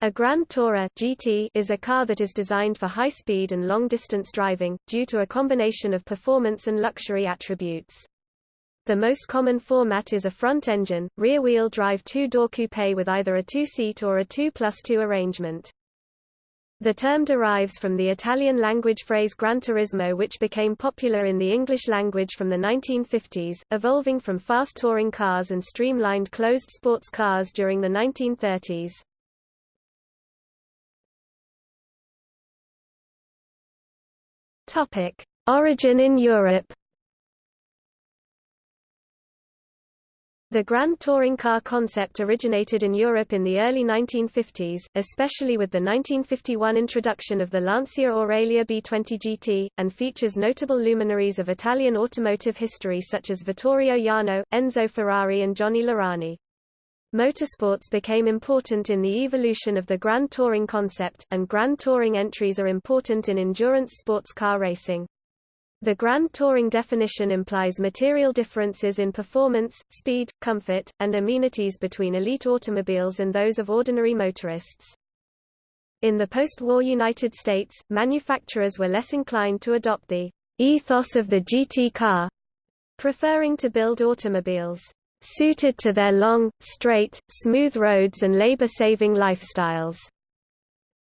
A Grand Tourer GT is a car that is designed for high speed and long-distance driving, due to a combination of performance and luxury attributes. The most common format is a front-engine, rear-wheel drive two-door coupe with either a two-seat or a 2 plus 2 arrangement. The term derives from the Italian language phrase Gran Turismo which became popular in the English language from the 1950s, evolving from fast touring cars and streamlined closed sports cars during the 1930s. Topic: Origin in Europe. The Grand Touring Car concept originated in Europe in the early 1950s, especially with the 1951 introduction of the Lancia Aurelia B20 GT, and features notable luminaries of Italian automotive history such as Vittorio Jano, Enzo Ferrari and Johnny Lurani. Motorsports became important in the evolution of the Grand Touring concept, and Grand Touring entries are important in endurance sports car racing. The Grand Touring definition implies material differences in performance, speed, comfort, and amenities between elite automobiles and those of ordinary motorists. In the post-war United States, manufacturers were less inclined to adopt the ethos of the GT car, preferring to build automobiles suited to their long, straight, smooth roads and labor-saving lifestyles.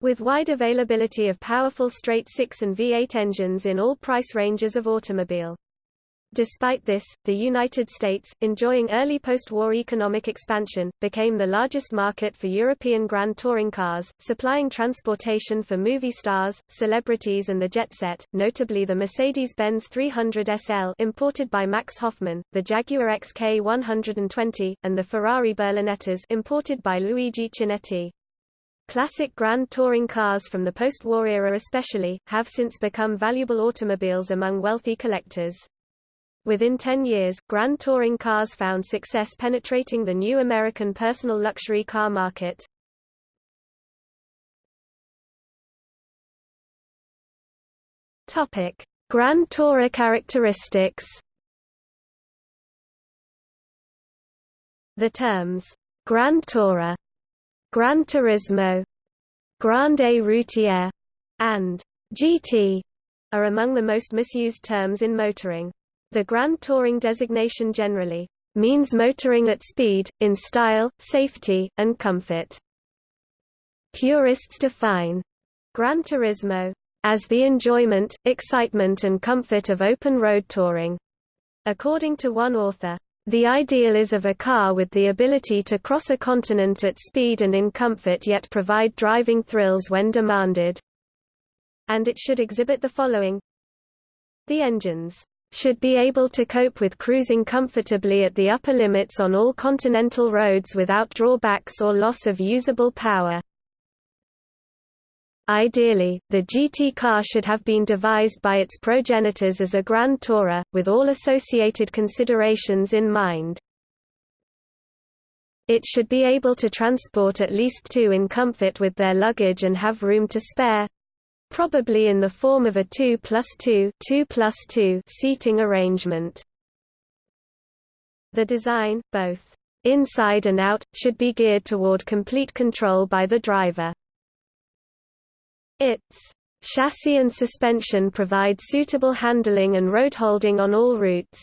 With wide availability of powerful straight-six and V8 engines in all price ranges of automobile. Despite this, the United States, enjoying early post-war economic expansion, became the largest market for European Grand Touring cars, supplying transportation for movie stars, celebrities and the jet set, notably the Mercedes-Benz 300 SL imported by Max Hoffmann, the Jaguar XK 120, and the Ferrari Berlinettas imported by Luigi Chinetti. Classic Grand Touring cars from the post-war era especially, have since become valuable automobiles among wealthy collectors. Within 10 years, Grand Touring cars found success penetrating the new American personal luxury car market. Topic: Grand Tourer characteristics. The terms Grand Tourer, Gran Turismo, Grande Routier, and GT are among the most misused terms in motoring. The Grand Touring designation generally means motoring at speed, in style, safety, and comfort. Purists define Gran Turismo as the enjoyment, excitement and comfort of open-road touring. According to one author, the ideal is of a car with the ability to cross a continent at speed and in comfort yet provide driving thrills when demanded. And it should exhibit the following The engines should be able to cope with cruising comfortably at the upper limits on all continental roads without drawbacks or loss of usable power. Ideally, the GT car should have been devised by its progenitors as a Grand Tourer, with all associated considerations in mind. It should be able to transport at least two in comfort with their luggage and have room to spare, probably in the form of a 2 plus 2, 2 plus 2 seating arrangement. The design, both inside and out, should be geared toward complete control by the driver. Its chassis and suspension provide suitable handling and road holding on all routes.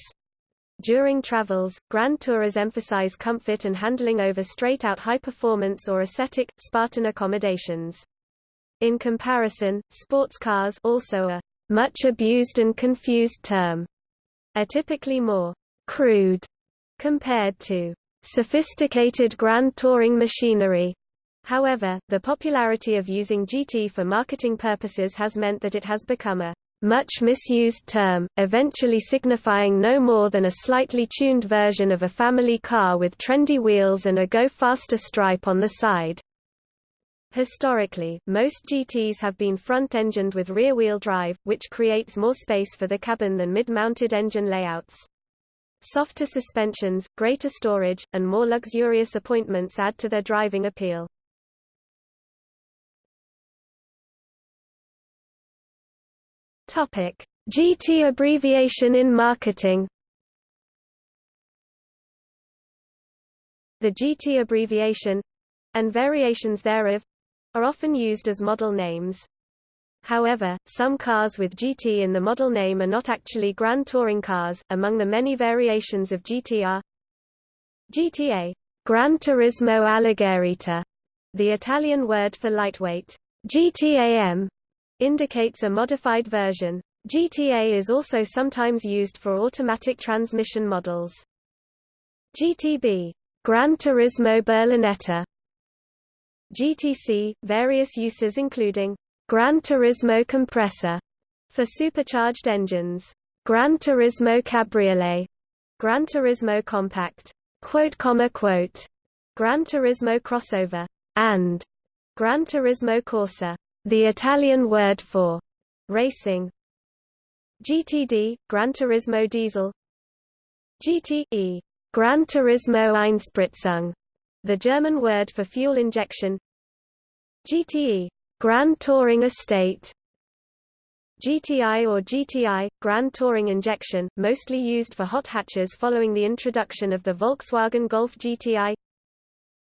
During travels, Grand Tourers emphasize comfort and handling over straight-out high-performance or ascetic, Spartan accommodations. In comparison, sports cars also a much abused and confused term, are typically more crude compared to sophisticated grand touring machinery. However, the popularity of using GT for marketing purposes has meant that it has become a much misused term, eventually signifying no more than a slightly tuned version of a family car with trendy wheels and a go faster stripe on the side. Historically, most GTs have been front-engined with rear-wheel drive, which creates more space for the cabin than mid-mounted engine layouts. Softer suspensions, greater storage, and more luxurious appointments add to their driving appeal. Topic: GT abbreviation in marketing. The GT abbreviation and variations thereof are often used as model names. However, some cars with GT in the model name are not actually Grand Touring cars. Among the many variations of GT are GTA, Gran Turismo Alleggerita, the Italian word for lightweight. GTAM indicates a modified version. GTA is also sometimes used for automatic transmission models. GTB, Gran Turismo Berlinetta. GTC, various uses including Gran Turismo Compressor for supercharged engines, Gran Turismo Cabriolet, Gran Turismo Compact, quote comma quote, Gran Turismo Crossover, and Gran Turismo Corsa, the Italian word for racing. GTD, Gran Turismo Diesel. GTE, Gran Turismo Einspritzung, the German word for fuel injection. GTE, Grand Touring Estate. GTI or GTI, Grand Touring Injection, mostly used for hot hatches following the introduction of the Volkswagen Golf GTI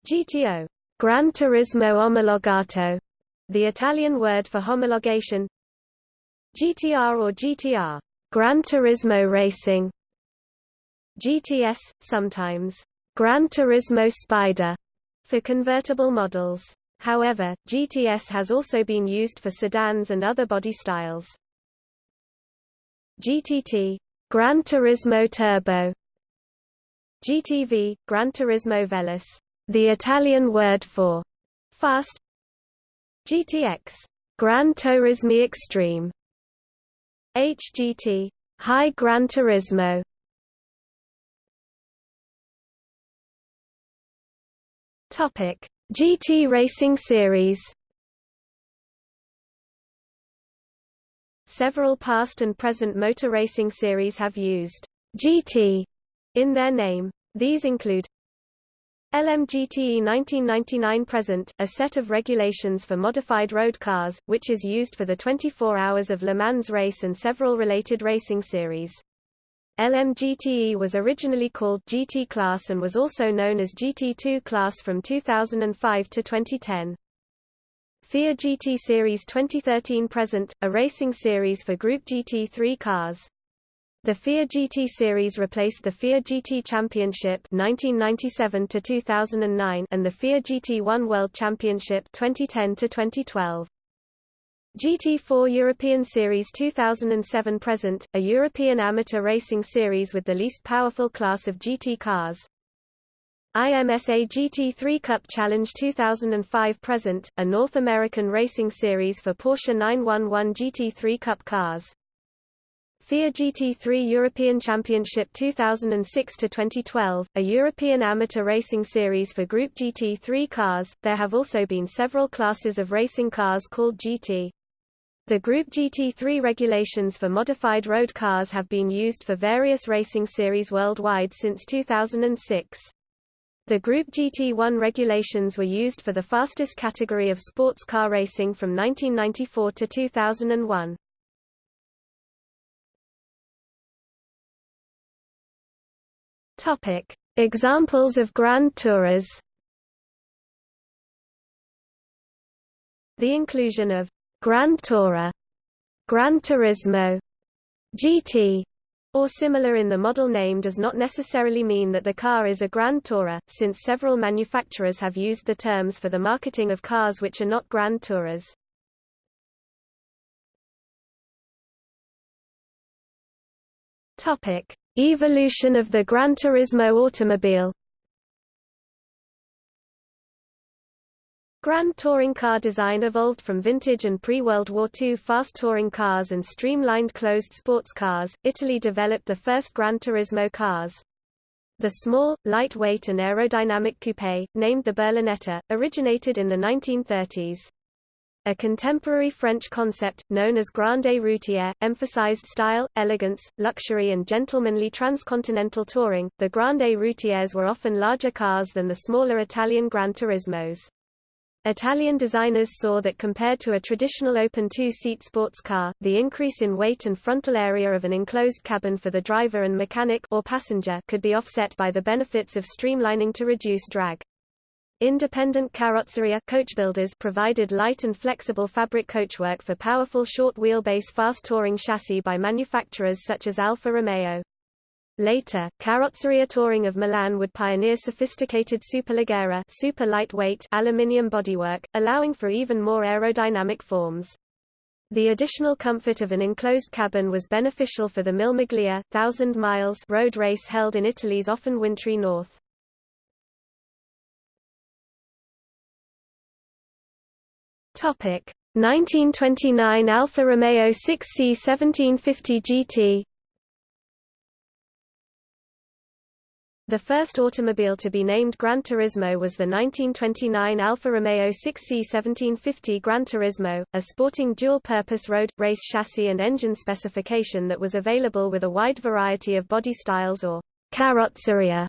GTO, Gran Turismo Omologato, the Italian word for homologation. GTR or GTR, Gran Turismo Racing. GTS, sometimes Gran Turismo Spider, for convertible models. However, GTS has also been used for sedans and other body styles. GTT Gran Turismo Turbo GTV Gran Turismo Veloce, the Italian word for fast GTX Gran Turismo Extreme HGT High Gran Turismo Topic GT Racing Series Several past and present motor racing series have used GT in their name. These include LMGTE 1999 present, a set of regulations for modified road cars, which is used for the 24 Hours of Le Mans race and several related racing series. LMGTE was originally called GT Class and was also known as GT2 Class from 2005 to 2010. FIA GT Series 2013 present, a racing series for Group GT3 cars. The FIA GT Series replaced the FIA GT Championship 1997 to 2009 and the FIA GT1 World Championship 2010 to 2012. GT4 European Series 2007 present, a European amateur racing series with the least powerful class of GT cars. IMSA GT3 Cup Challenge 2005 present, a North American racing series for Porsche 911 GT3 Cup cars. FIA GT3 European Championship 2006-2012, a European amateur racing series for Group GT3 cars. There have also been several classes of racing cars called GT. The Group GT3 regulations for modified road cars have been used for various racing series worldwide since 2006. The Group GT1 regulations were used for the fastest category of sports car racing from 1994 to 2001. Topic: Examples of Grand Tourers. The inclusion of Grand Tourer, Gran Turismo, GT, or similar in the model name does not necessarily mean that the car is a Grand Tourer, since several manufacturers have used the terms for the marketing of cars which are not Grand Tourers. Evolution of the Gran Turismo automobile Grand touring car design evolved from vintage and pre-World War II fast touring cars and streamlined closed sports cars. Italy developed the first Gran Turismo cars. The small, lightweight and aerodynamic coupe, named the Berlinetta, originated in the 1930s. A contemporary French concept, known as Grande Routière, emphasized style, elegance, luxury and gentlemanly transcontinental touring. The Grande Routières were often larger cars than the smaller Italian Gran Turismos. Italian designers saw that compared to a traditional open two-seat sports car, the increase in weight and frontal area of an enclosed cabin for the driver and mechanic or passenger could be offset by the benefits of streamlining to reduce drag. Independent carrozzeria coachbuilders provided light and flexible fabric coachwork for powerful short wheelbase fast touring chassis by manufacturers such as Alfa Romeo. Later, Carrozzeria Touring of Milan would pioneer sophisticated superleggera super lightweight aluminium bodywork, allowing for even more aerodynamic forms. The additional comfort of an enclosed cabin was beneficial for the Mille Miglia, thousand miles road race held in Italy's often wintry north. Topic 1929 Alfa Romeo 6C 1750 GT The first automobile to be named Gran Turismo was the 1929 Alfa Romeo 6C 1750 Gran Turismo, a sporting dual-purpose road, race chassis and engine specification that was available with a wide variety of body styles or carrozzeria.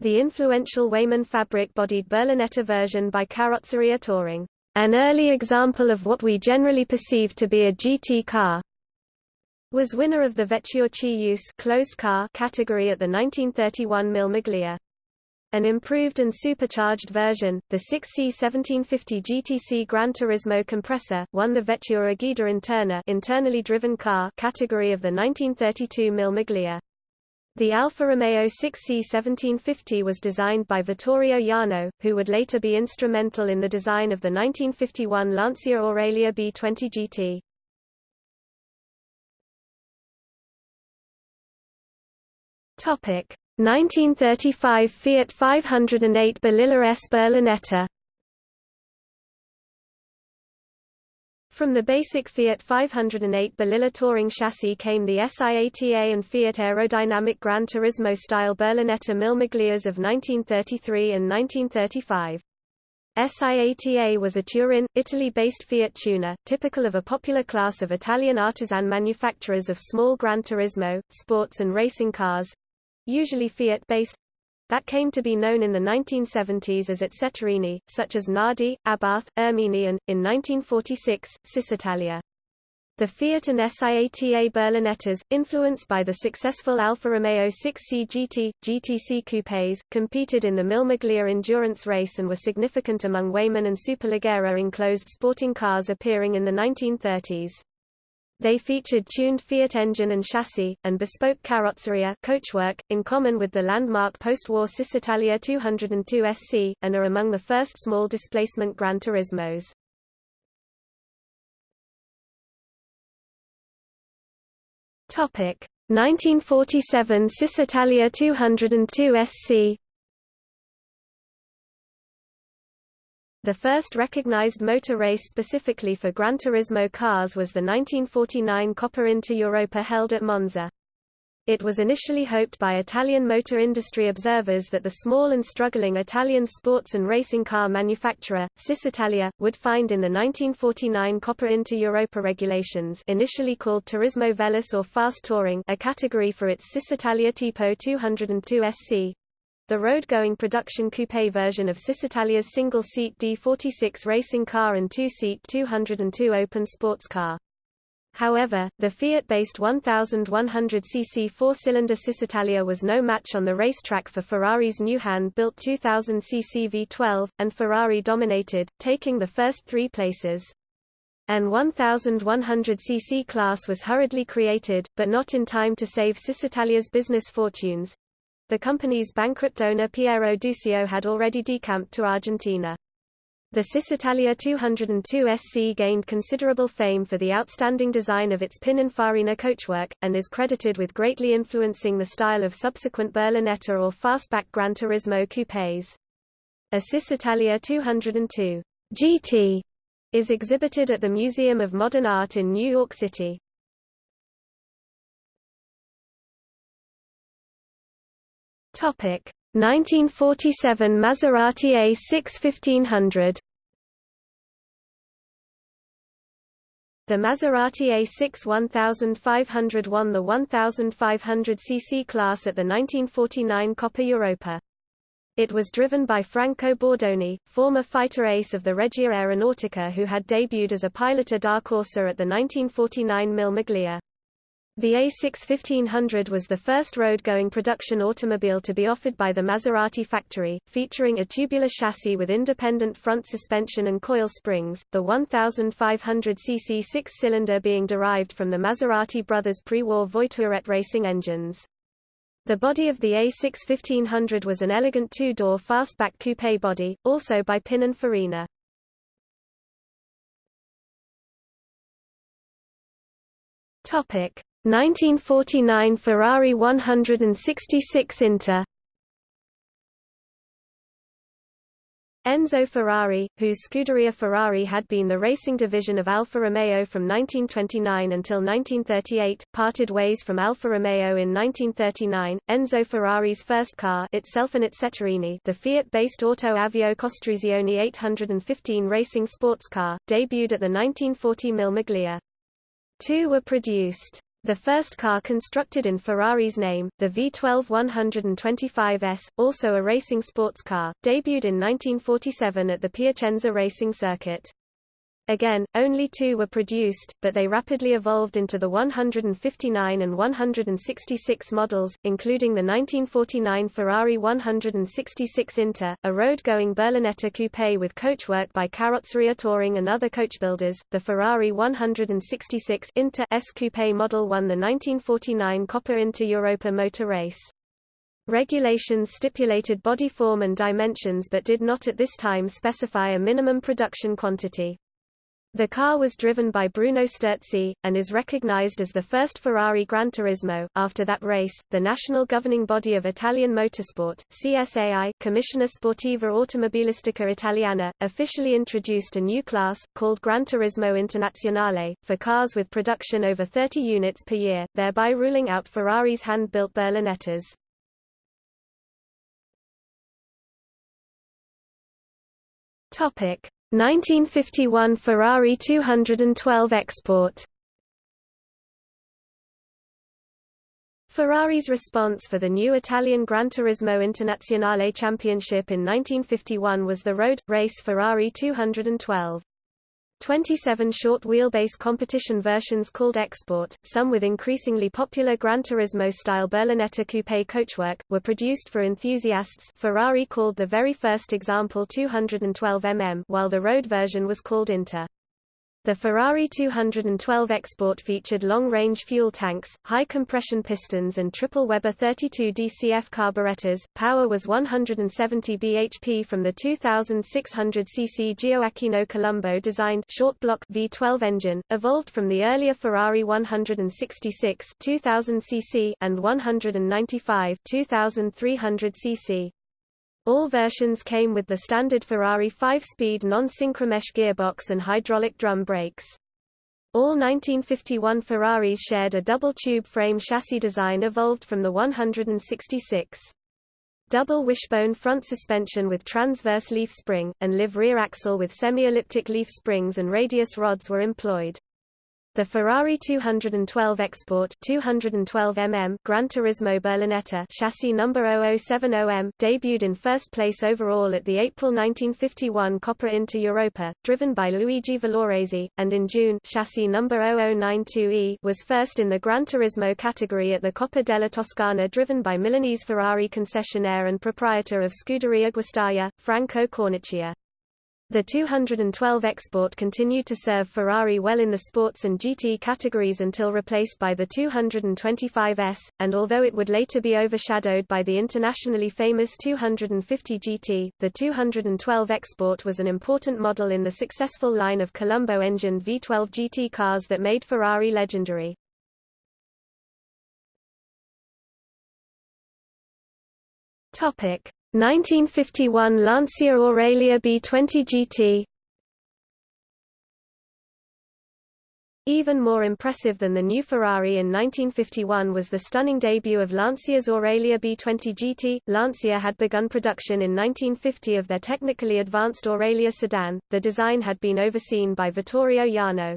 The influential Weymann fabric-bodied Berlinetta version by Carrozzeria Touring an early example of what we generally perceive to be a GT car, was winner of the Vetture closed car category at the 1931 Mille Miglia. An improved and supercharged version, the 6C 1750 GTC Gran Turismo Compressor, won the Guida Interna internally driven car category of the 1932 Mille Miglia. The Alfa Romeo 6C 1750 was designed by Vittorio Jano, who would later be instrumental in the design of the 1951 Lancia Aurelia B20 GT. Topic: 1935 Fiat 508 Balilla S Berlinetta From the basic Fiat 508 Balilla touring chassis came the SIATA and Fiat aerodynamic Gran Turismo-style Berlinetta Mille Miglias of 1933 and 1935. SIATA was a Turin, Italy-based Fiat tuner, typical of a popular class of Italian artisan manufacturers of small Gran Turismo, sports and racing cars—usually Fiat-based, that came to be known in the 1970s as Etceterini, such as Nardi, Abarth, Ermini and, in 1946, Cisitalia. The Fiat and SIATA Berlinettas, influenced by the successful Alfa Romeo 6C GT, GTC coupés, competed in the Mille Miglia endurance race and were significant among Weymann and Superleggera enclosed sporting cars appearing in the 1930s. They featured tuned Fiat engine and chassis, and bespoke carrozzeria coachwork, in common with the landmark post-war Cisitalia 202 SC, and are among the first small displacement Gran Turismos. Topic 1947 Cisitalia 202 SC The first recognized motor race specifically for Gran Turismo cars was the 1949 Coppa Inter Europa held at Monza. It was initially hoped by Italian motor industry observers that the small and struggling Italian sports and racing car manufacturer, Cisitalia, would find in the 1949 Coppa Inter Europa regulations initially called Turismo Veloce or Fast Touring a category for its Cisitalia Tipo 202 SC, the road-going production coupe version of Cisitalia's single-seat D46 racing car and two-seat 202 open sports car. However, the Fiat-based 1100cc four-cylinder Cisitalia was no match on the racetrack for Ferrari's new hand-built 2000cc V12, and Ferrari dominated, taking the first three places. An 1100cc class was hurriedly created, but not in time to save Cisitalia's business fortunes. The company's bankrupt owner Piero Dusio had already decamped to Argentina. The Cisitalia 202 SC gained considerable fame for the outstanding design of its Pininfarina coachwork, and is credited with greatly influencing the style of subsequent Berlinetta or fastback Gran Turismo coupés. A Cisitalia 202 GT is exhibited at the Museum of Modern Art in New York City. Topic 1947 Maserati A6 1500 The Maserati A6 1500 won the 1500 cc class at the 1949 Coppa Europa. It was driven by Franco Bordoni, former fighter ace of the Regia Aeronautica who had debuted as a pilota da Corsa at the 1949 Mille Miglia. The A6 1500 was the first road-going production automobile to be offered by the Maserati factory, featuring a tubular chassis with independent front suspension and coil springs, the 1,500cc six-cylinder being derived from the Maserati brothers' pre-war Voiturette racing engines. The body of the A6 1500 was an elegant two-door fastback coupe body, also by Pininfarina. Topic 1949 Ferrari 166 Inter Enzo Ferrari, whose Scuderia Ferrari had been the racing division of Alfa Romeo from 1929 until 1938, parted ways from Alfa Romeo in 1939. Enzo Ferrari's first car, itself an Etceterini, the Fiat-based Auto Avio Costruzione 815 racing sports car, debuted at the 1940 Mille Miglia. Two were produced. The first car constructed in Ferrari's name, the V12 125S, also a racing sports car, debuted in 1947 at the Piacenza racing circuit. Again, only two were produced, but they rapidly evolved into the 159 and 166 models, including the 1949 Ferrari 166 Inter, a road-going Berlinetta coupe with coachwork by Carrozzeria Touring and other coachbuilders. The Ferrari 166 Inter S coupe model won the 1949 Coppa Inter Europa motor race. Regulations stipulated body form and dimensions but did not at this time specify a minimum production quantity. The car was driven by Bruno Sterzi, and is recognized as the first Ferrari Gran Turismo. After that race, the national governing body of Italian motorsport, CSAI Commissione Sportiva Automobilistica Italiana, officially introduced a new class, called Gran Turismo Internazionale, for cars with production over 30 units per year, thereby ruling out Ferrari's hand-built Berlinettas. Topic 1951 Ferrari 212 export Ferrari's response for the new Italian Gran Turismo Internazionale Championship in 1951 was the road, race Ferrari 212. 27 short-wheelbase competition versions called Export, some with increasingly popular Gran Turismo-style Berlinetta coupe coachwork, were produced for enthusiasts Ferrari called the very first example 212 mm while the road version was called Inter. The Ferrari 212 Export featured long-range fuel tanks, high-compression pistons and triple Weber 32 DCF carburetors. Power was 170 bhp from the 2600 cc Gioacchino Colombo designed short block V12 engine, evolved from the earlier Ferrari 166 2000 cc and 195 2300 cc. All versions came with the standard Ferrari 5-speed non-synchromesh gearbox and hydraulic drum brakes. All 1951 Ferraris shared a double-tube frame chassis design evolved from the 166. Double wishbone front suspension with transverse leaf spring, and live rear axle with semi-elliptic leaf springs and radius rods were employed. The Ferrari 212 Export 212 mm Gran Turismo Berlinetta chassis number 0070M debuted in first place overall at the April 1951 Coppa Inter Europa, driven by Luigi Villoresi, and in June chassis number 0092E was first in the Gran Turismo category at the Coppa della Toscana driven by Milanese Ferrari concessionaire and proprietor of Scuderia Guastalla, Franco Cornacchia. The 212 Export continued to serve Ferrari well in the sports and GT categories until replaced by the 225S, and although it would later be overshadowed by the internationally famous 250 GT, the 212 Export was an important model in the successful line of Colombo-engined V12 GT cars that made Ferrari legendary. Topic: 1951 Lancia Aurelia B20 GT Even more impressive than the new Ferrari in 1951 was the stunning debut of Lancia's Aurelia B20 GT. Lancia had begun production in 1950 of their technically advanced Aurelia sedan. The design had been overseen by Vittorio Jano.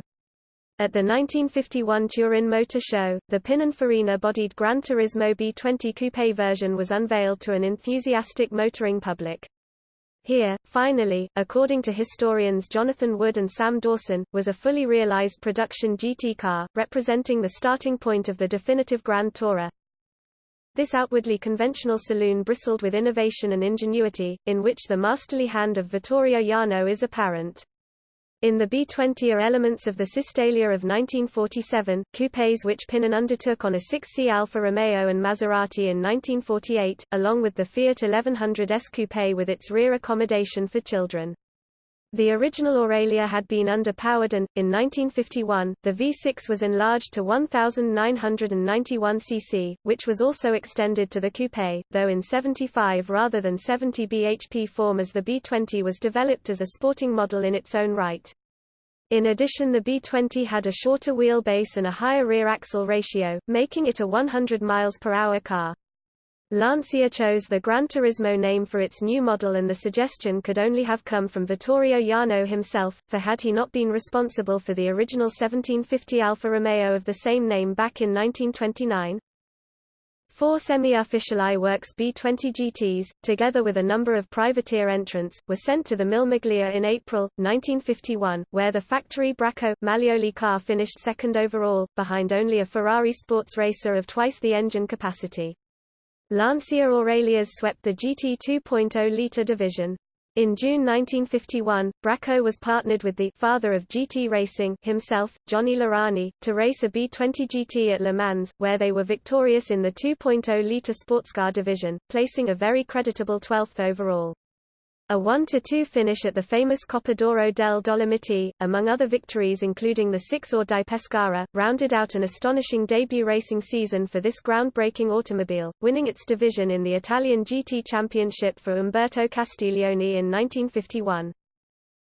At the 1951 Turin Motor Show, the Pininfarina-bodied Gran Turismo B20 coupe version was unveiled to an enthusiastic motoring public. Here, finally, according to historians Jonathan Wood and Sam Dawson, was a fully realized production GT car, representing the starting point of the definitive Grand Tourer. This outwardly conventional saloon bristled with innovation and ingenuity, in which the masterly hand of Vittorio Jano is apparent. In the B-20 are elements of the Cisitalia of 1947, coupés which Pinin undertook on a 6C Alfa Romeo and Maserati in 1948, along with the Fiat 1100 S Coupé with its rear accommodation for children. The original Aurelia had been underpowered and, in 1951, the V6 was enlarged to 1,991 cc, which was also extended to the coupe, though in 75 rather than 70 bhp form as the B20 was developed as a sporting model in its own right. In addition the B20 had a shorter wheelbase and a higher rear axle ratio, making it a 100 miles per hour car. Lancia chose the Gran Turismo name for its new model and the suggestion could only have come from Vittorio Jano himself, for had he not been responsible for the original 1750 Alfa Romeo of the same name back in 1929? Four semi-official iWorks B-20 GTs, together with a number of privateer entrants, were sent to the Mille Miglia in April, 1951, where the factory Bracco Maglioli car finished second overall, behind only a Ferrari sports racer of twice the engine capacity. Lancia Aurelias swept the GT 2.0-litre division. In June 1951, Bracco was partnered with the father of GT racing himself, Johnny Lurani, to race a B20 GT at Le Mans, where they were victorious in the 2.0-litre sportscar division, placing a very creditable 12th overall. A 1–2 finish at the famous Coppa d'Oro del Dolomiti, among other victories including the 6-or di Pescara, rounded out an astonishing debut racing season for this groundbreaking automobile, winning its division in the Italian GT Championship for Umberto Castiglione in 1951.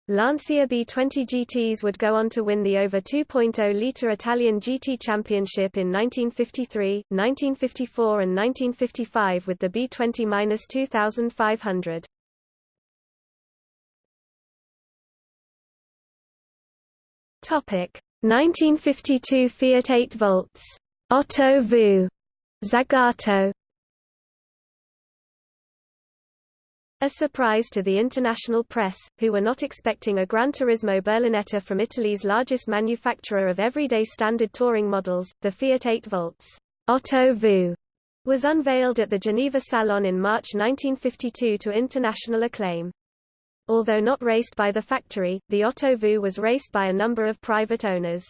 Lancia B20 GTs would go on to win the over 2.0-litre Italian GT Championship in 1953, 1954 and 1955 with the B20-2500. Topic 1952 Fiat 8 volts. Otto Vu. Zagato. A surprise to the international press, who were not expecting a Gran Turismo Berlinetta from Italy's largest manufacturer of everyday standard touring models, the Fiat 8 volts. Otto Vu was unveiled at the Geneva Salon in March 1952 to international acclaim. Although not raced by the factory, the Otto Vu was raced by a number of private owners.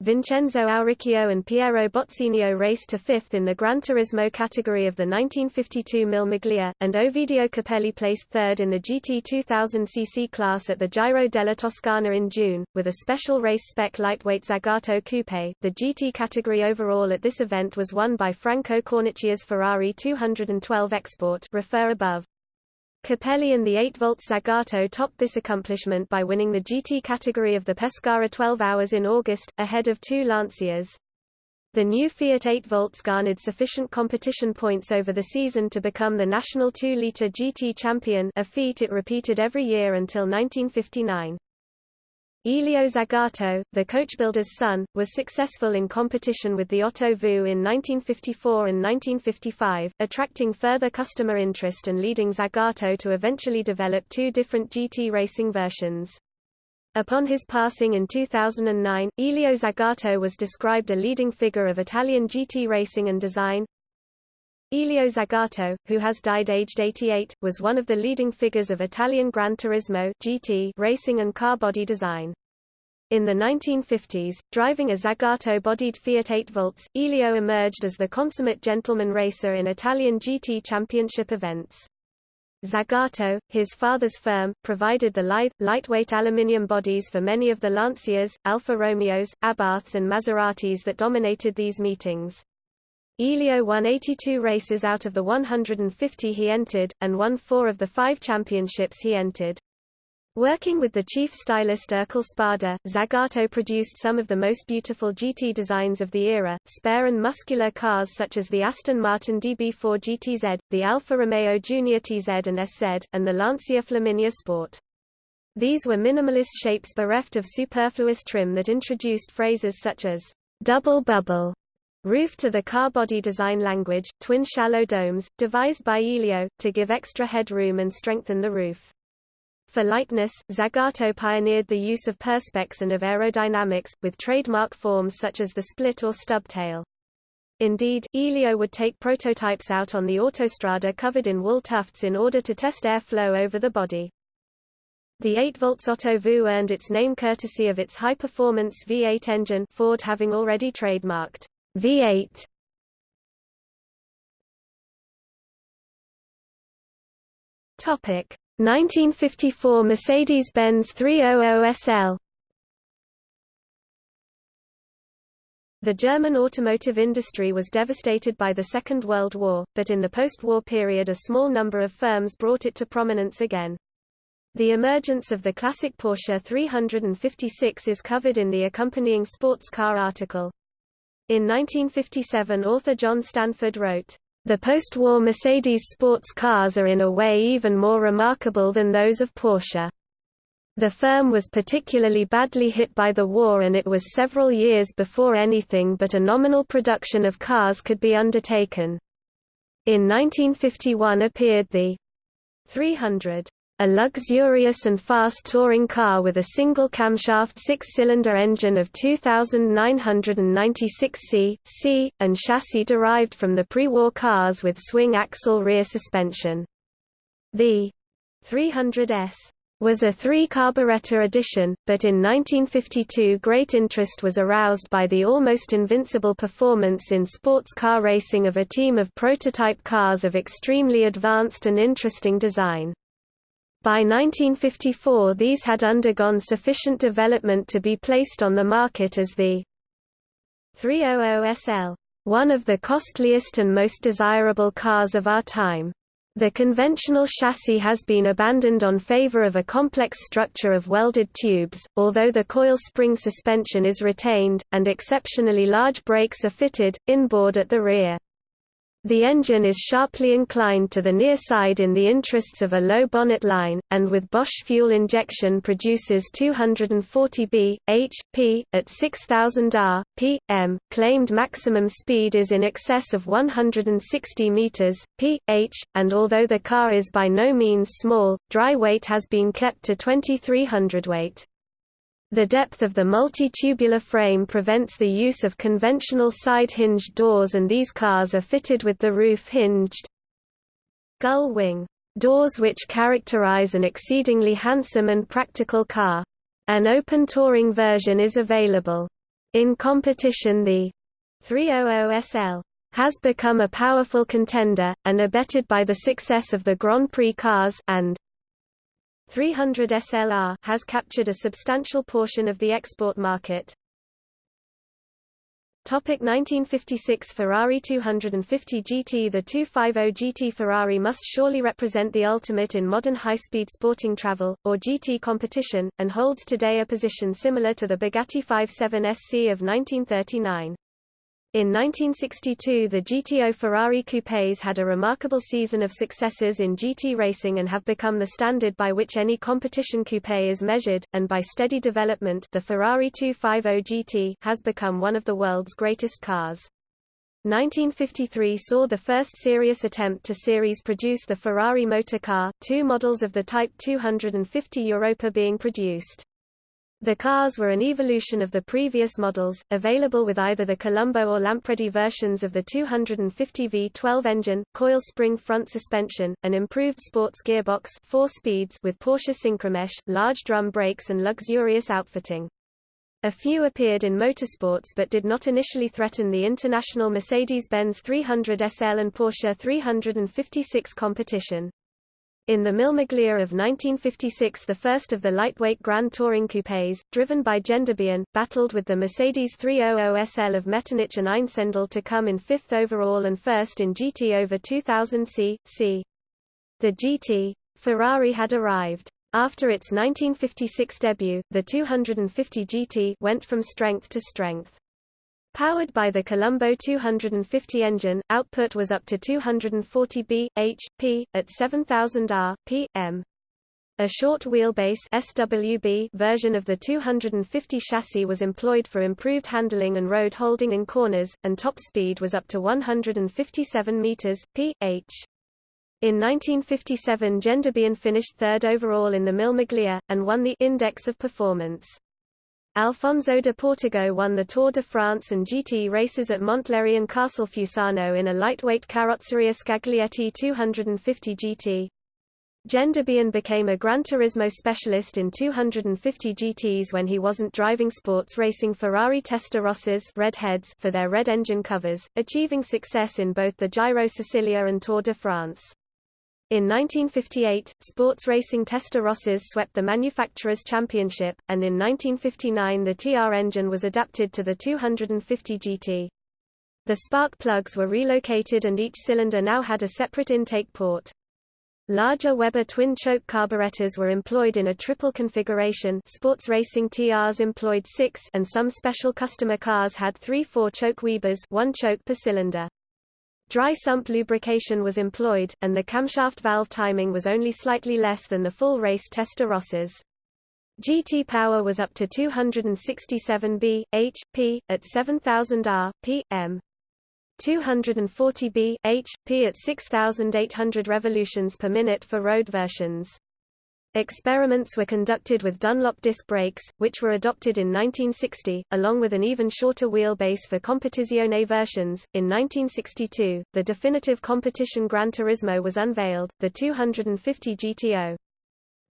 Vincenzo Auricchio and Piero Botsinio raced to fifth in the Gran Turismo category of the 1952 Mille Miglia, and Ovidio Capelli placed third in the GT 2000cc class at the Giro della Toscana in June, with a special race spec lightweight Zagato Coupe. The GT category overall at this event was won by Franco Cornacchia's Ferrari 212 Export refer above. Capelli and the 8-volt Zagato topped this accomplishment by winning the GT category of the Pescara 12 Hours in August, ahead of two Lancias. The new Fiat 8 volts garnered sufficient competition points over the season to become the national 2-litre GT champion a feat it repeated every year until 1959. Elio Zagato, the coachbuilder's son, was successful in competition with the Otto Vu in 1954 and 1955, attracting further customer interest and leading Zagato to eventually develop two different GT racing versions. Upon his passing in 2009, Elio Zagato was described a leading figure of Italian GT racing and design. Elio Zagato, who has died aged 88, was one of the leading figures of Italian Gran Turismo GT racing and car body design. In the 1950s, driving a Zagato-bodied Fiat 8 volts, Elio emerged as the consummate gentleman racer in Italian GT championship events. Zagato, his father's firm, provided the lithe, lightweight aluminium bodies for many of the Lancias, Alfa Romeos, Abarths and Maseratis that dominated these meetings. Elio won 82 races out of the 150 he entered, and won four of the five championships he entered. Working with the chief stylist Ercole Spada, Zagato produced some of the most beautiful GT designs of the era, spare and muscular cars such as the Aston Martin DB4 GTZ, the Alfa Romeo Junior TZ and SZ, and the Lancia Flaminia Sport. These were minimalist shapes bereft of superfluous trim that introduced phrases such as double bubble Roof to the car body design language, twin shallow domes, devised by Elio, to give extra headroom and strengthen the roof. For lightness, Zagato pioneered the use of perspex and of aerodynamics, with trademark forms such as the split or stub tail. Indeed, Elio would take prototypes out on the autostrada covered in wool tufts in order to test airflow over the body. The 8-volt Otto Vu earned its name courtesy of its high-performance V8 engine Ford having already trademarked V8. Topic 1954 Mercedes-Benz 300 SL The German automotive industry was devastated by the Second World War, but in the post-war period a small number of firms brought it to prominence again. The emergence of the classic Porsche 356 is covered in the accompanying sports car article. In 1957 author John Stanford wrote, "...the post-war Mercedes sports cars are in a way even more remarkable than those of Porsche." The firm was particularly badly hit by the war and it was several years before anything but a nominal production of cars could be undertaken. In 1951 appeared the 300, a luxurious and fast touring car with a single camshaft six-cylinder engine of 2,996 c, c, and chassis derived from the pre-war cars with swing axle rear suspension. The 300S was a three-carburetor edition, but in 1952 great interest was aroused by the almost invincible performance in sports car racing of a team of prototype cars of extremely advanced and interesting design. By 1954 these had undergone sufficient development to be placed on the market as the 300 SL, one of the costliest and most desirable cars of our time. The conventional chassis has been abandoned on favor of a complex structure of welded tubes, although the coil spring suspension is retained, and exceptionally large brakes are fitted, inboard at the rear. The engine is sharply inclined to the near side in the interests of a low bonnet line, and with Bosch fuel injection produces 240 b, h, p, at 6000 r, p, m. Claimed maximum speed is in excess of 160 meters, p, h, and although the car is by no means small, dry weight has been kept to 2300 weight. The depth of the multi-tubular frame prevents the use of conventional side-hinged doors and these cars are fitted with the roof-hinged gull wing doors which characterize an exceedingly handsome and practical car. An open touring version is available. In competition the 300 SL has become a powerful contender, and abetted by the success of the Grand Prix cars and 300 SLR has captured a substantial portion of the export market. Topic 1956 Ferrari 250 GT The 250 GT Ferrari must surely represent the ultimate in modern high-speed sporting travel, or GT competition, and holds today a position similar to the Bugatti 57 SC of 1939. In 1962 the GTO Ferrari coupés had a remarkable season of successes in GT racing and have become the standard by which any competition coupé is measured, and by steady development the Ferrari 250 GT has become one of the world's greatest cars. 1953 saw the first serious attempt to series produce the Ferrari motor car, two models of the Type 250 Europa being produced. The cars were an evolution of the previous models, available with either the Colombo or Lampredi versions of the 250 V12 engine, coil spring front suspension, an improved sports gearbox 4 speeds with Porsche Synchromesh, large drum brakes and luxurious outfitting. A few appeared in motorsports but did not initially threaten the international Mercedes-Benz 300 SL and Porsche 356 competition. In the Mille of 1956 the first of the lightweight Grand Touring coupés, driven by Gendebien, battled with the Mercedes 300 SL of Metternich and Einsiedel to come in fifth overall and first in GT over 2000 c. c. The GT. Ferrari had arrived. After its 1956 debut, the 250 GT went from strength to strength. Powered by the Colombo 250 engine, output was up to 240 b, h, p, at 7000 rpm. A short wheelbase SWB version of the 250 chassis was employed for improved handling and road holding in corners, and top speed was up to 157 meters p.h. In 1957 Gendebien finished third overall in the Miglia, and won the Index of Performance. Alfonso de Portago won the Tour de France and GT races at Montlhéry and Castelfusano in a lightweight Carrozzeria Scaglietti 250 GT. Gendebien became a Gran Turismo specialist in 250 GTs when he wasn't driving sports racing Ferrari Testarossas redheads for their red engine covers, achieving success in both the Giro Sicilia and Tour de France. In 1958, sports racing Testarossas swept the Manufacturers' Championship, and in 1959 the TR engine was adapted to the 250 GT. The spark plugs were relocated and each cylinder now had a separate intake port. Larger Weber twin-choke carburetors were employed in a triple configuration sports racing TRs employed six and some special customer cars had three four-choke Webers one choke per cylinder. Dry sump lubrication was employed, and the camshaft valve timing was only slightly less than the full race tester Testarossas. GT power was up to 267 b, h, p, at 7000 r, p, m. 240 b, h, p at 6800 revolutions per minute for road versions. Experiments were conducted with Dunlop disc brakes, which were adopted in 1960, along with an even shorter wheelbase for Competizione versions. In 1962, the definitive competition Gran Turismo was unveiled, the 250 GTO.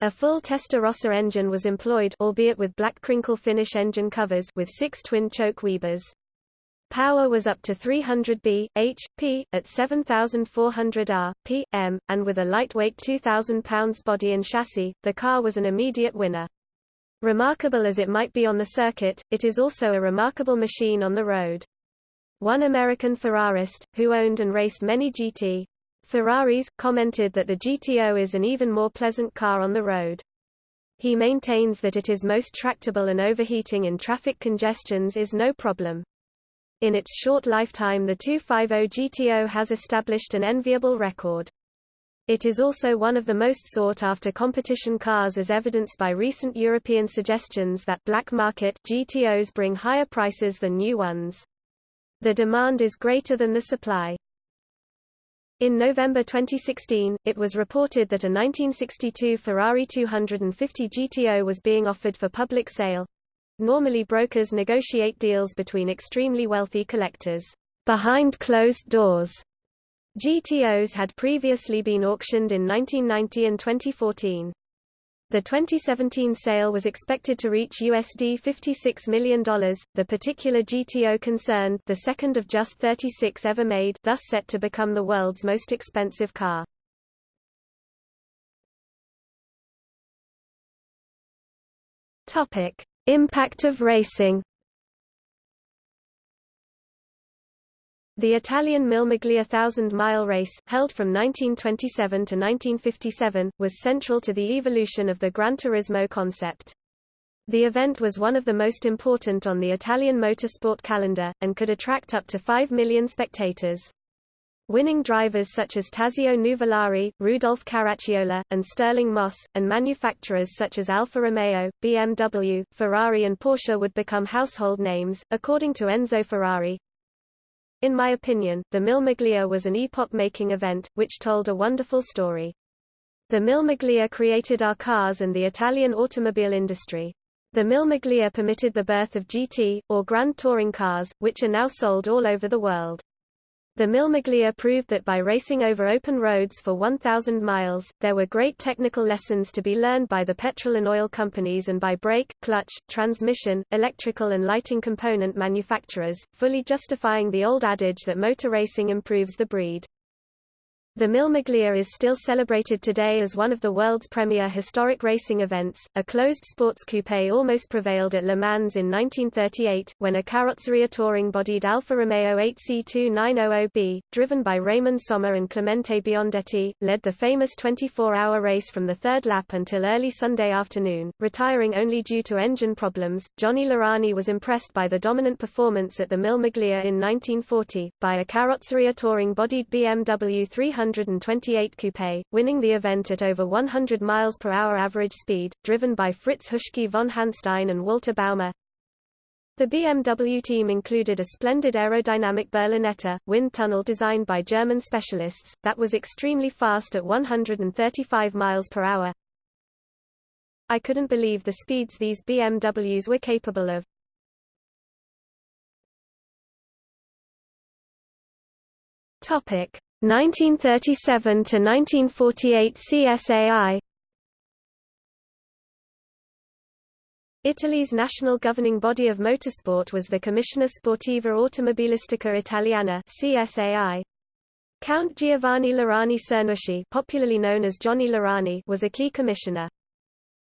A full Testarossa engine was employed albeit with black crinkle finish engine covers with six twin-choke Webers. Power was up to 300 b, h, p, at 7,400 r, p, m, and with a lightweight 2,000 pounds body and chassis, the car was an immediate winner. Remarkable as it might be on the circuit, it is also a remarkable machine on the road. One American Ferrarist, who owned and raced many GT Ferraris, commented that the GTO is an even more pleasant car on the road. He maintains that it is most tractable and overheating in traffic congestions is no problem. In its short lifetime the 250 GTO has established an enviable record. It is also one of the most sought-after competition cars as evidenced by recent European suggestions that black market GTOs bring higher prices than new ones. The demand is greater than the supply. In November 2016, it was reported that a 1962 Ferrari 250 GTO was being offered for public sale, Normally brokers negotiate deals between extremely wealthy collectors behind closed doors. GTOs had previously been auctioned in 1990 and 2014. The 2017 sale was expected to reach USD $56 million. The particular GTO concerned, the second of just 36 ever made, thus set to become the world's most expensive car. Topic: Impact of racing The Italian Mille Miglia thousand-mile race, held from 1927 to 1957, was central to the evolution of the Gran Turismo concept. The event was one of the most important on the Italian motorsport calendar, and could attract up to 5 million spectators. Winning drivers such as Tazio Nuvolari, Rudolf Caracciola, and Stirling Moss, and manufacturers such as Alfa Romeo, BMW, Ferrari and Porsche would become household names, according to Enzo Ferrari. In my opinion, the Mille Miglia was an epoch-making event, which told a wonderful story. The Mille Miglia created our cars and the Italian automobile industry. The Mille Miglia permitted the birth of GT, or Grand Touring cars, which are now sold all over the world. The Mille Miglia proved that by racing over open roads for 1,000 miles, there were great technical lessons to be learned by the petrol and oil companies and by brake, clutch, transmission, electrical and lighting component manufacturers, fully justifying the old adage that motor racing improves the breed. The Mille Miglia is still celebrated today as one of the world's premier historic racing events. A closed sports coupe almost prevailed at Le Mans in 1938, when a Carrozzeria touring-bodied Alfa Romeo 8C2900B, driven by Raymond Sommer and Clemente Biondetti, led the famous 24-hour race from the third lap until early Sunday afternoon, retiring only due to engine problems. Johnny Lurani was impressed by the dominant performance at the Mille Miglia in 1940, by a Carrozzeria touring-bodied BMW 300 128 Coupe, winning the event at over 100 miles per hour average speed, driven by Fritz Huschke von Hanstein and Walter Baumer. The BMW team included a splendid aerodynamic Berlinetta, wind tunnel designed by German specialists, that was extremely fast at 135 miles per hour. I couldn't believe the speeds these BMWs were capable of. Topic 1937 to 1948 CSAI Italy's national governing body of motorsport was the Commissione Sportiva Automobilistica Italiana CSAI. Count Giovanni Lurani Cernuschi popularly known as Johnny Lurani was a key commissioner.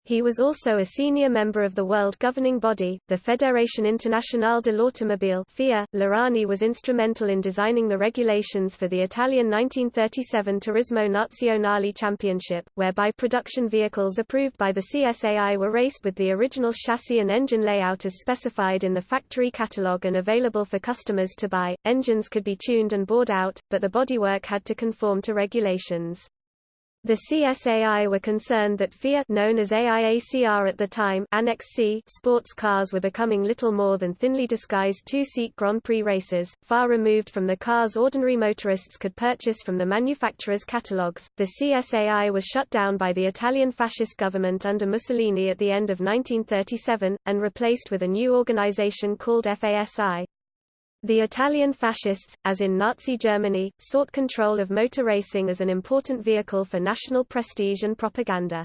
He was also a senior member of the world governing body, the Fédération Internationale de l'Automobile FIA. Lurani was instrumental in designing the regulations for the Italian 1937 Turismo Nazionale Championship, whereby production vehicles approved by the CSAI were raced with the original chassis and engine layout as specified in the factory catalogue and available for customers to buy. Engines could be tuned and bored out, but the bodywork had to conform to regulations. The CSAI were concerned that FIA known as AIACR at the time Annex C sports cars were becoming little more than thinly disguised two-seat Grand Prix races, far removed from the cars ordinary motorists could purchase from the manufacturers' catalogues. The CSAI was shut down by the Italian fascist government under Mussolini at the end of 1937, and replaced with a new organization called FASI. The Italian fascists, as in Nazi Germany, sought control of motor racing as an important vehicle for national prestige and propaganda.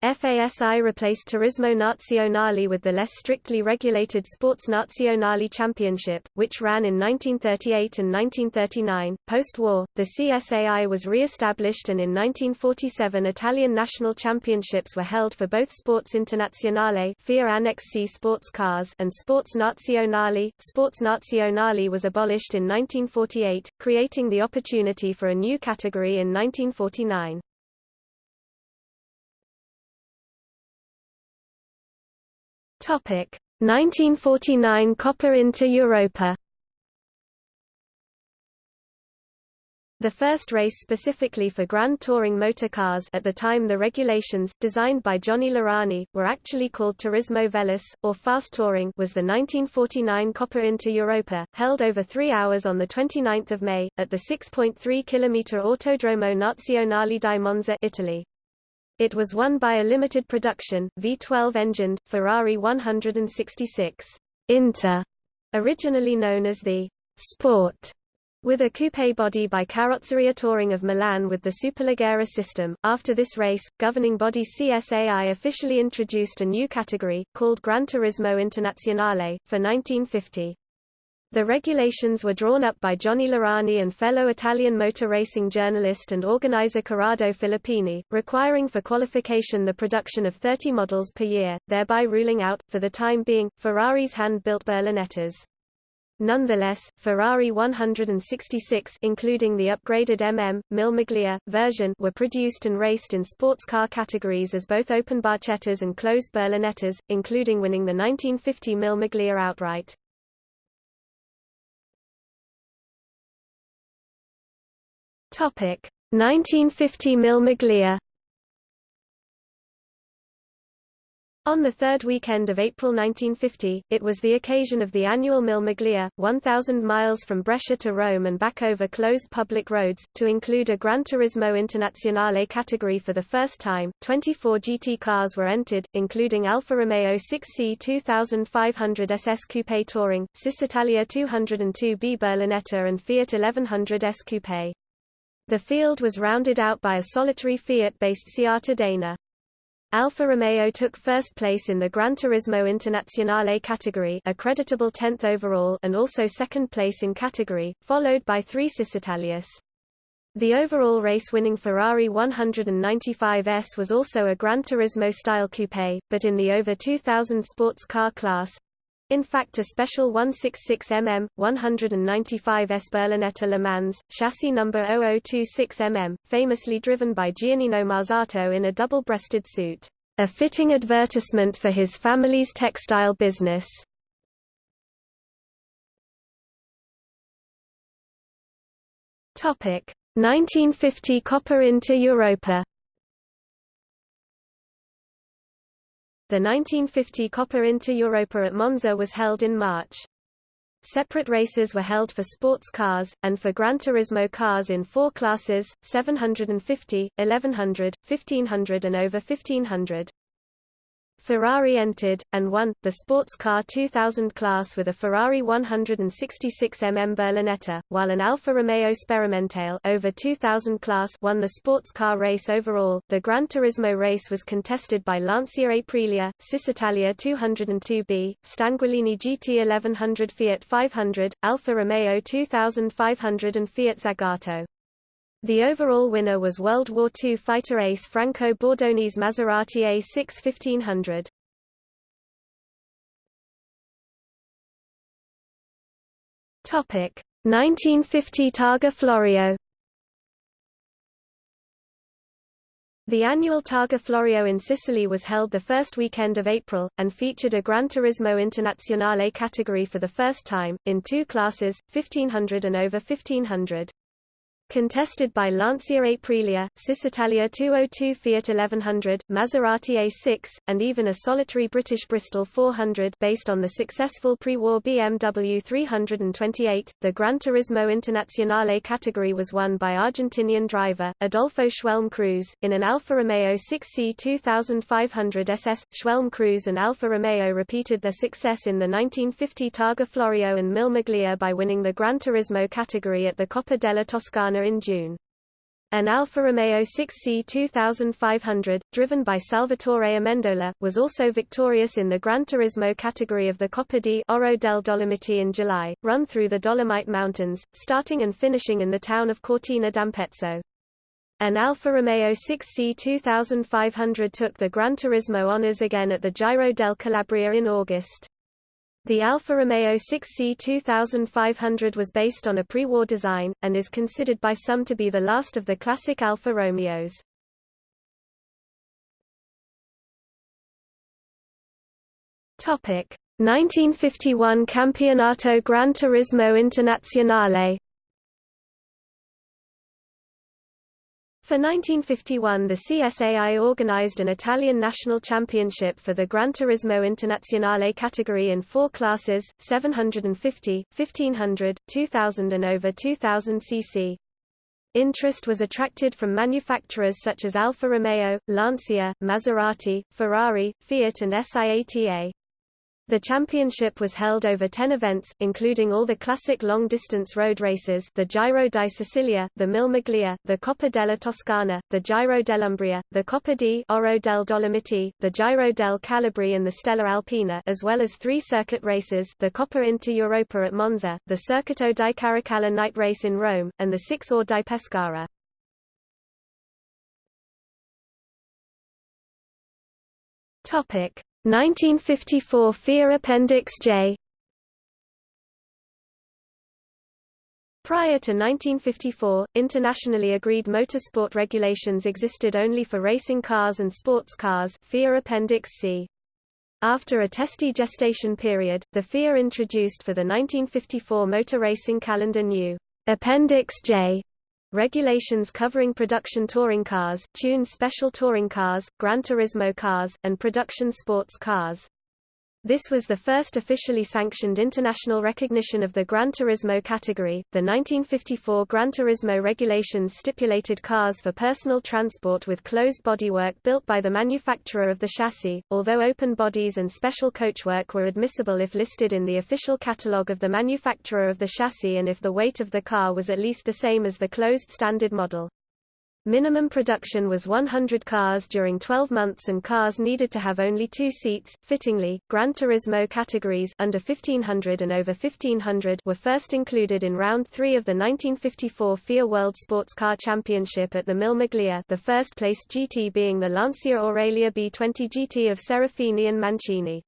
FASI replaced Turismo Nazionale with the less strictly regulated Sports Nazionale Championship, which ran in 1938 and 1939. Post war, the CSAI was re established, and in 1947 Italian national championships were held for both Sports Internazionale FIA Annex C sports cars and Sports Nazionale. Sports Nazionale was abolished in 1948, creating the opportunity for a new category in 1949. 1949 Coppa Inter Europa The first race specifically for Grand Touring motor cars at the time the regulations, designed by Johnny Lurani, were actually called Turismo Veloce, or Fast Touring was the 1949 Coppa Inter Europa, held over three hours on 29 May, at the 6.3 km Autodromo Nazionale di Monza Italy. It was won by a limited production, V12-engined, Ferrari 166 Inter, originally known as the Sport, with a coupe body by Carrozzeria Touring of Milan with the Superleggera system. After this race, governing body CSAI officially introduced a new category, called Gran Turismo Internazionale, for 1950. The regulations were drawn up by Johnny Lurani and fellow Italian motor racing journalist and organizer Corrado Filippini, requiring for qualification the production of 30 models per year, thereby ruling out, for the time being, Ferrari's hand-built Berlinettas. Nonetheless, Ferrari 166 including the upgraded MM, Miglia, version were produced and raced in sports car categories as both open barchettas and closed Berlinettas, including winning the 1950 Mille Miglia outright. Topic 1950 Mille Miglia On the third weekend of April 1950, it was the occasion of the annual Mille Miglia, 1,000 miles from Brescia to Rome and back over closed public roads, to include a Gran Turismo Internazionale category for the first time. 24 GT cars were entered, including Alfa Romeo 6C 2500 SS Coupe Touring, Cisitalia 202B Berlinetta and Fiat 1100 S Coupe. The field was rounded out by a solitary Fiat-based Cittadina. Alfa Romeo took first place in the Gran Turismo Internazionale category a creditable 10th overall and also second place in category, followed by three Cisitalias. The overall race-winning Ferrari 195S was also a Gran Turismo-style coupe, but in the over 2000 sports car class, in fact a special 166mm, 195S Berlinetta Le Mans, chassis number 0026mm, famously driven by Giannino Marzotto in a double-breasted suit. A fitting advertisement for his family's textile business. Topic 1950 Coppa Inter Europa The 1950 Coppa Inter-Europa at Monza was held in March. Separate races were held for sports cars, and for Gran Turismo cars in four classes, 750, 1100, 1500 and over 1500. Ferrari entered, and won, the Sports Car 2000 class with a Ferrari 166mm Berlinetta, while an Alfa Romeo Sperimentale over 2000 class won the sports car race overall. The Gran Turismo race was contested by Lancia Aprilia, Cisitalia 202B, Stanguellini GT 1100 Fiat 500, Alfa Romeo 2500 and Fiat Zagato. The overall winner was World War II fighter ace Franco Bordoni's Maserati A6 1500. Topic 1950 Targa Florio The annual Targa Florio in Sicily was held the first weekend of April, and featured a Gran Turismo Internazionale category for the first time, in two classes, 1500 and over 1500. Contested by Lancia Aprilia, Cisitalia 202 Fiat 1100, Maserati A6, and even a solitary British Bristol 400 based on the successful pre-war BMW 328. The Gran Turismo Internazionale category was won by Argentinian driver, Adolfo Schwelm Cruz, in an Alfa Romeo 6C 2500 SS. Schwelm Cruz and Alfa Romeo repeated their success in the 1950 Targa Florio and Mille Miglia by winning the Gran Turismo category at the Coppa della Toscana in June. An Alfa Romeo 6C 2500, driven by Salvatore Amendola, was also victorious in the Gran Turismo category of the Coppa di Oro del Dolomiti in July, run through the Dolomite Mountains, starting and finishing in the town of Cortina d'Ampezzo. An Alfa Romeo 6C 2500 took the Gran Turismo honours again at the Giro del Calabria in August. The Alfa Romeo 6C 2500 was based on a pre-war design, and is considered by some to be the last of the classic Alfa Romeos. Topic 1951 Campionato Gran Turismo Internazionale For 1951 the CSAI organized an Italian national championship for the Gran Turismo Internazionale category in four classes, 750, 1500, 2000 and over 2000 cc. Interest was attracted from manufacturers such as Alfa Romeo, Lancia, Maserati, Ferrari, Fiat and SIATA. The championship was held over 10 events, including all the classic long-distance road races the Giro di Sicilia, the Mille Miglia, the Coppa della Toscana, the Giro dell'Umbria, the Coppa di Oro del Dolomiti, the Giro del Calabria and the Stella Alpina as well as three circuit races the Coppa Inter-Europa at Monza, the Circuito di Caracalla night race in Rome, and the Six-Or di Pescara. Topic 1954 FIA Appendix J Prior to 1954, internationally agreed motorsport regulations existed only for racing cars and sports cars FIA Appendix C. After a testy gestation period, the FIA introduced for the 1954 motor racing calendar new Appendix J Regulations covering production touring cars, tune special touring cars, Gran Turismo cars, and production sports cars. This was the first officially sanctioned international recognition of the Gran Turismo category. The 1954 Gran Turismo regulations stipulated cars for personal transport with closed bodywork built by the manufacturer of the chassis, although open bodies and special coachwork were admissible if listed in the official catalogue of the manufacturer of the chassis and if the weight of the car was at least the same as the closed standard model. Minimum production was 100 cars during 12 months and cars needed to have only two seats. Fittingly, Gran Turismo categories under 1500 and over 1500 were first included in round 3 of the 1954 FIA World Sports Car Championship at the Mille Miglia, the first place GT being the Lancia Aurelia B20 GT of Serafini and Mancini.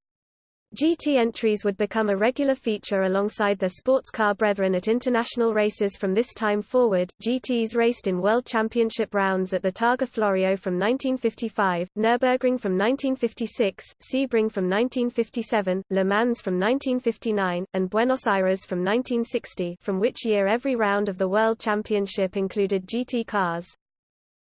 GT entries would become a regular feature alongside their sports car brethren at international races from this time forward. GTs raced in World Championship rounds at the Targa Florio from 1955, Nürburgring from 1956, Sebring from 1957, Le Mans from 1959, and Buenos Aires from 1960, from which year every round of the World Championship included GT cars.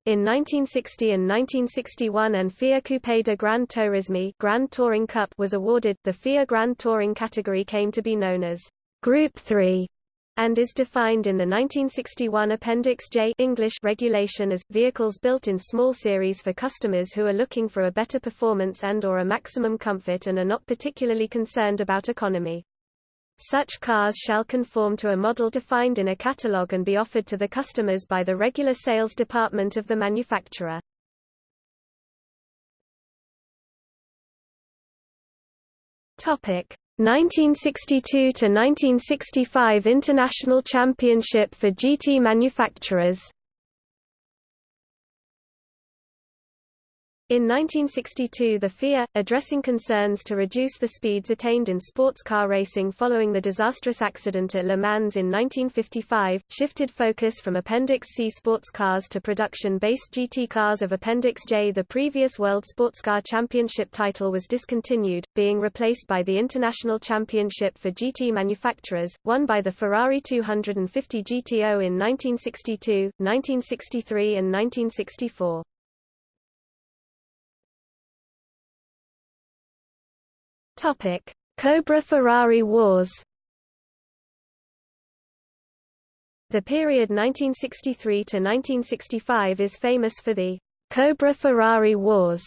In 1960 and 1961 an FIA Coupe de Grand Tourisme Grand Touring Cup was awarded. The FIA Grand Touring category came to be known as Group 3 and is defined in the 1961 Appendix J English regulation as vehicles built in small series for customers who are looking for a better performance and or a maximum comfort and are not particularly concerned about economy. Such cars shall conform to a model defined in a catalogue and be offered to the customers by the regular sales department of the manufacturer. Topic 1962 to 1965 International Championship for GT manufacturers In 1962 the FIA, addressing concerns to reduce the speeds attained in sports car racing following the disastrous accident at Le Mans in 1955, shifted focus from Appendix C sports cars to production-based GT cars of Appendix J. The previous World Sports Car Championship title was discontinued, being replaced by the International Championship for GT manufacturers, won by the Ferrari 250 GTO in 1962, 1963 and 1964. Topic: Cobra Ferrari Wars. The period 1963 to 1965 is famous for the Cobra Ferrari Wars,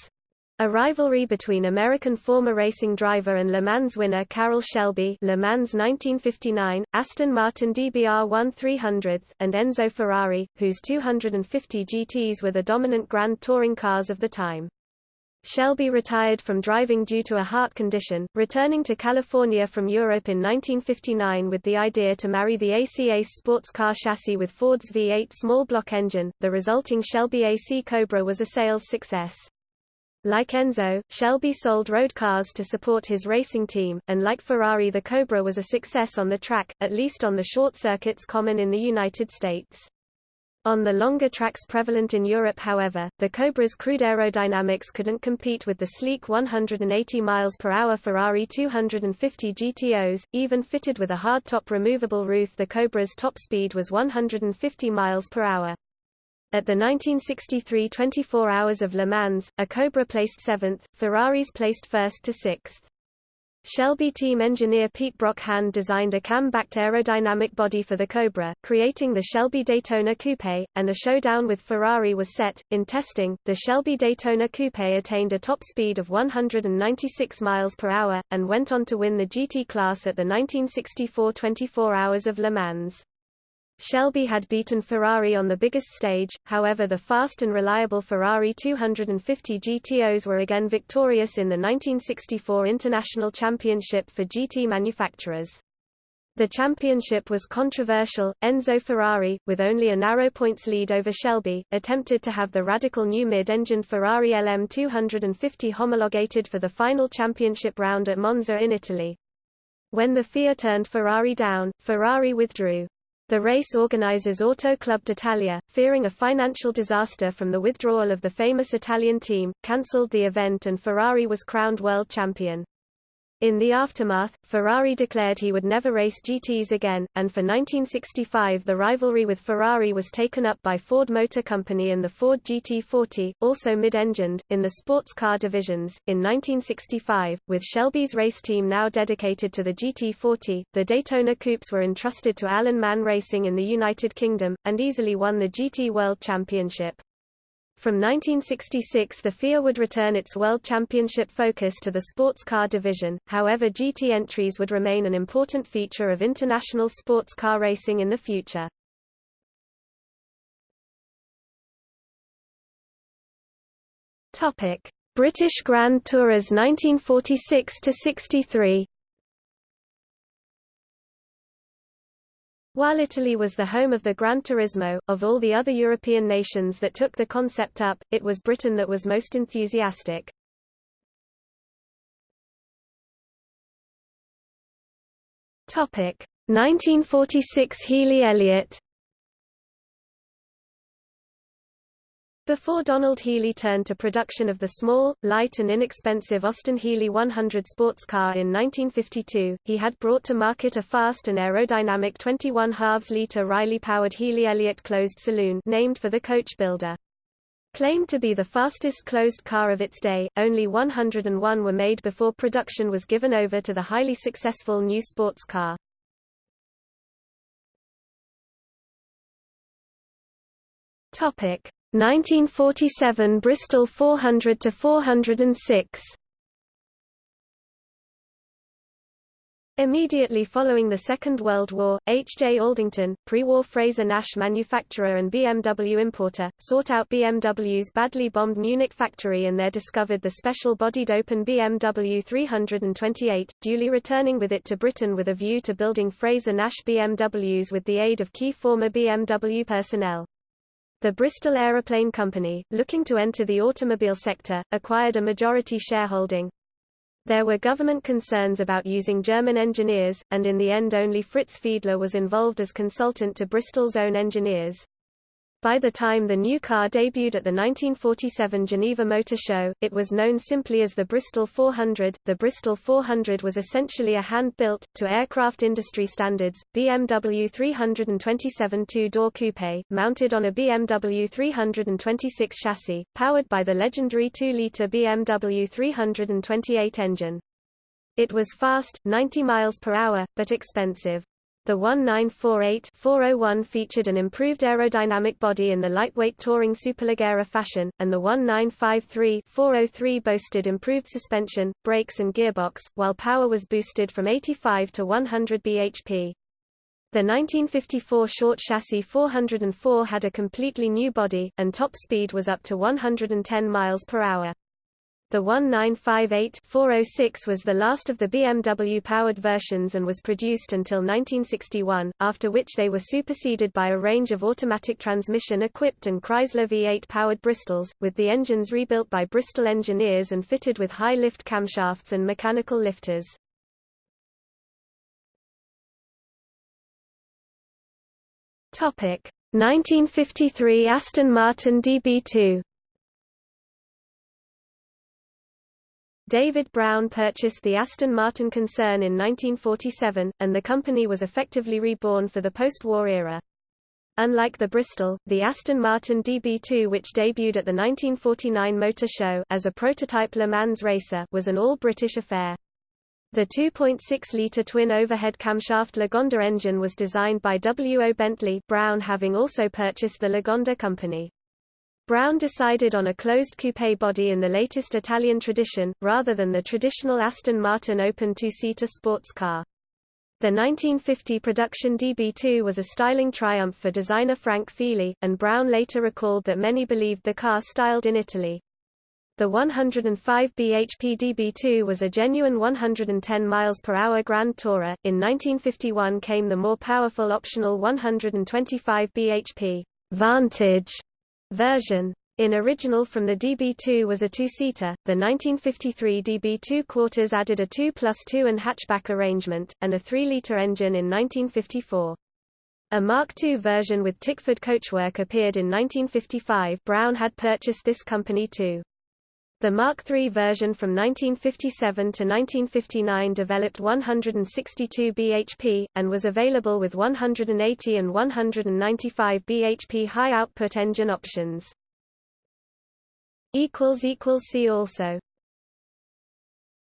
a rivalry between American former racing driver and Le Mans winner Carroll Shelby Le Mans 1959, Aston Martin DBR 1300 and Enzo Ferrari, whose 250 GTs were the dominant Grand Touring cars of the time. Shelby retired from driving due to a heart condition, returning to California from Europe in 1959 with the idea to marry the AC Ace sports car chassis with Ford's V8 small block engine. The resulting Shelby AC Cobra was a sales success. Like Enzo, Shelby sold road cars to support his racing team, and like Ferrari the Cobra was a success on the track, at least on the short circuits common in the United States. On the longer tracks prevalent in Europe however, the Cobra's crude aerodynamics couldn't compete with the sleek 180 mph Ferrari 250 GTOs, even fitted with a hardtop removable roof the Cobra's top speed was 150 mph. At the 1963 24 Hours of Le Mans, a Cobra placed 7th, Ferraris placed 1st to 6th. Shelby team engineer Pete Brock hand designed a Kamm-backed aerodynamic body for the Cobra, creating the Shelby Daytona Coupe, and a showdown with Ferrari was set. In testing, the Shelby Daytona Coupe attained a top speed of 196 miles per hour, and went on to win the GT class at the 1964 24 Hours of Le Mans. Shelby had beaten Ferrari on the biggest stage, however the fast and reliable Ferrari 250 GTOs were again victorious in the 1964 International Championship for GT manufacturers. The championship was controversial. Enzo Ferrari, with only a narrow points lead over Shelby, attempted to have the radical new mid-engine Ferrari LM250 homologated for the final championship round at Monza in Italy. When the FIA turned Ferrari down, Ferrari withdrew. The race organizers Auto Club d'Italia, fearing a financial disaster from the withdrawal of the famous Italian team, cancelled the event and Ferrari was crowned world champion. In the aftermath, Ferrari declared he would never race GTs again, and for 1965 the rivalry with Ferrari was taken up by Ford Motor Company and the Ford GT40, also mid-engined, in the sports car divisions. In 1965, with Shelby's race team now dedicated to the GT40, the Daytona Coupes were entrusted to Alan Mann Racing in the United Kingdom, and easily won the GT World Championship. From 1966 the FIA would return its World Championship focus to the sports car division, however GT entries would remain an important feature of international sports car racing in the future. British Grand Tourers 1946–63 While Italy was the home of the Gran Turismo, of all the other European nations that took the concept up, it was Britain that was most enthusiastic. Topic 1946 Healey Elliott Before Donald Healey turned to production of the small, light and inexpensive Austin Healey 100 sports car in 1952, he had brought to market a fast and aerodynamic 21 halves liter Riley-powered Healey Elliott closed saloon named for the coach builder. Claimed to be the fastest closed car of its day, only 101 were made before production was given over to the highly successful new sports car. Topic 1947 Bristol 400 to 406. Immediately following the Second World War, H. J. Aldington, pre-war Frazer Nash manufacturer and BMW importer, sought out BMW's badly bombed Munich factory and there discovered the special-bodied open BMW 328, duly returning with it to Britain with a view to building Frazer Nash BMWs with the aid of key former BMW personnel. The Bristol Aeroplane Company, looking to enter the automobile sector, acquired a majority shareholding, there were government concerns about using German engineers, and in the end only Fritz Fiedler was involved as consultant to Bristol's own engineers. By the time the new car debuted at the 1947 Geneva Motor Show, it was known simply as the Bristol 400. The Bristol 400 was essentially a hand-built, to aircraft industry standards, BMW 327 two-door coupe, mounted on a BMW 326 chassis, powered by the legendary 2-litre BMW 328 engine. It was fast, 90 miles per hour, but expensive. The 1948-401 featured an improved aerodynamic body in the lightweight touring Superleggera fashion, and the 1953-403 boasted improved suspension, brakes and gearbox, while power was boosted from 85 to 100 bhp. The 1954 short chassis 404 had a completely new body, and top speed was up to 110 miles per hour. The 1958-406 was the last of the BMW-powered versions and was produced until 1961, after which they were superseded by a range of automatic transmission-equipped and Chrysler V8-powered Bristols, with the engines rebuilt by Bristol engineers and fitted with high-lift camshafts and mechanical lifters. Topic 1953 Aston Martin DB2 David Brown purchased the Aston Martin concern in 1947, and the company was effectively reborn for the post-war era. Unlike the Bristol, the Aston Martin DB2 which debuted at the 1949 Motor Show as a prototype Le Mans racer was an all-British affair. The 2.6-litre twin overhead camshaft Lagonda engine was designed by W. O. Bentley Brown having also purchased the Lagonda company. Brown decided on a closed coupe body in the latest Italian tradition, rather than the traditional Aston Martin open two-seater sports car. The 1950 production DB2 was a styling triumph for designer Frank Feeley, and Brown later recalled that many believed the car styled in Italy. The 105 bhp DB2 was a genuine 110 miles per hour Grand Tourer. In 1951 came the more powerful optional 125 bhp Vantage version. In original from the DB2 was a two-seater, the 1953 DB2 quarters added a 2 plus 2 and hatchback arrangement, and a 3-litre engine in 1954. A Mark II version with Tickford coachwork appeared in 1955 Brown had purchased this company too. The Mark III version from 1957 to 1959 developed 162 bhp, and was available with 180 and 195 bhp high-output engine options. See also